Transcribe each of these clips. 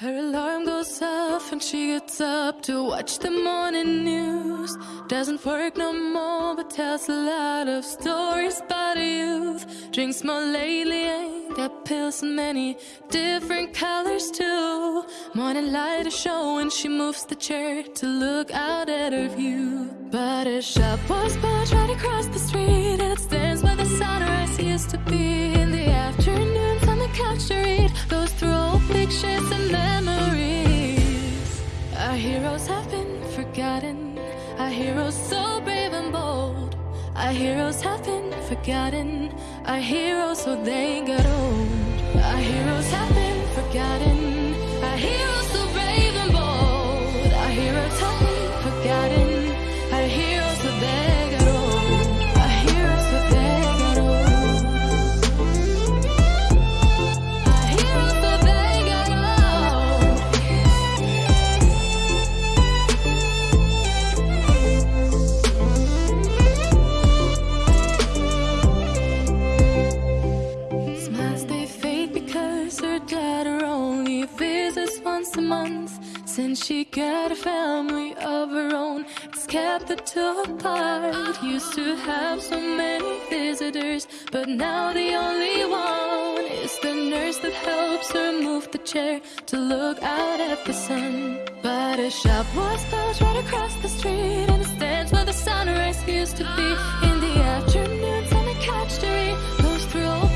Her alarm goes off and she gets up to watch the morning news. Doesn't work no more, but tells a lot of stories about youth. Drinks more lately, ain't got pills in many different colors too. Morning light is showing, she moves the chair to look out at her view. But her shop was built right across the street, and it stands where the sunrise used to be. Have been forgotten. Our heroes so brave and bold. Our heroes have been forgotten. Our heroes so they got old. Our heroes have been forgotten. Only visits once a month. Since she got a family of her own, it's kept the two apart. Used to have so many visitors, but now the only one is the nurse that helps her move the chair to look out at the sun. But a shop was built right across the street, and it stands where the sunrise used to be. In the afternoons on the couch to read, goes through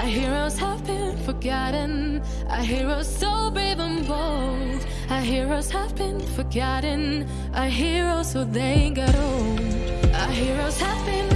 Our heroes have been forgotten. Our heroes so brave and bold. Our heroes have been forgotten. Our heroes so they got old. Our heroes have been